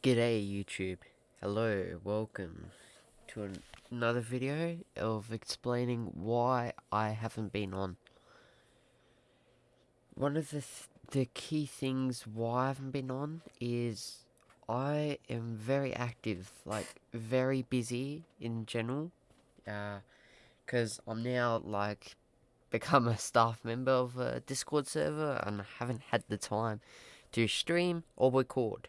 G'day YouTube. Hello, welcome to an another video of explaining why I haven't been on. One of the th the key things why I haven't been on is I am very active, like very busy in general. Uh, cause I'm now like become a staff member of a Discord server and I haven't had the time to stream or record.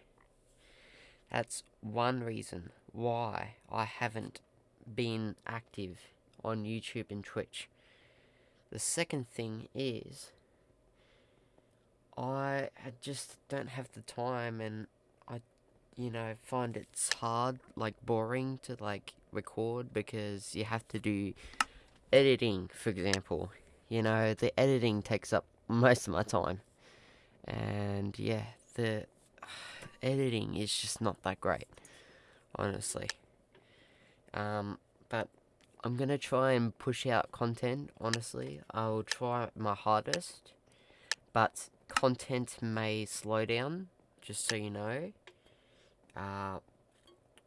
That's one reason why I haven't been active on YouTube and Twitch. The second thing is I just don't have the time and I you know find it's hard like boring to like record because you have to do editing for example you know the editing takes up most of my time and yeah the editing is just not that great, honestly. Um, but I'm gonna try and push out content, honestly. I'll try my hardest, but content may slow down, just so you know. Uh,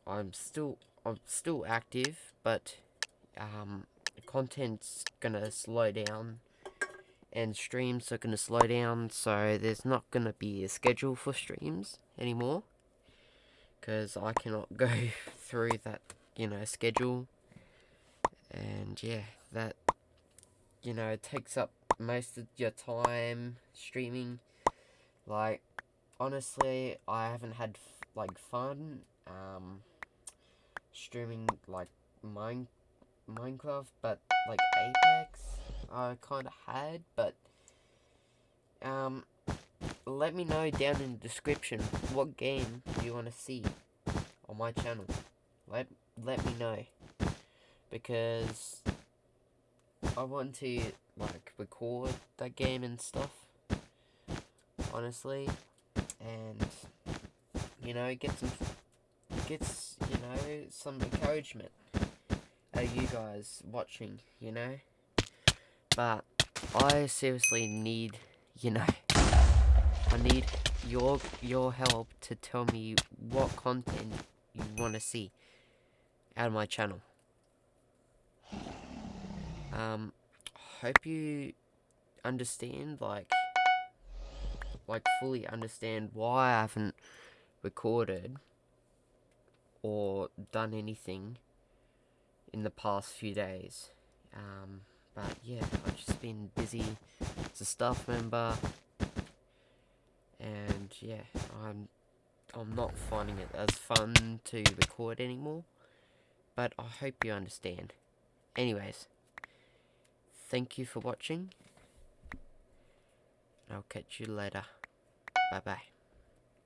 I'm still, I'm still active, but, um, content's gonna slow down and streams are going to slow down so there's not going to be a schedule for streams anymore. Because I cannot go through that you know schedule. And yeah that you know takes up most of your time streaming. Like honestly I haven't had like fun um streaming like mine Minecraft but like Apex I kind of had, but um, let me know down in the description what game you want to see on my channel. Let let me know because I want to like record that game and stuff. Honestly, and you know get some gets you know some encouragement. Are you guys watching? You know. I seriously need, you know, I need your your help to tell me what content you want to see out of my channel. Um, hope you understand, like, like fully understand why I haven't recorded or done anything in the past few days. Um, but yeah, I've just been busy as a staff member, and yeah, I'm I'm not finding it as fun to record anymore. But I hope you understand. Anyways, thank you for watching. I'll catch you later. Bye bye.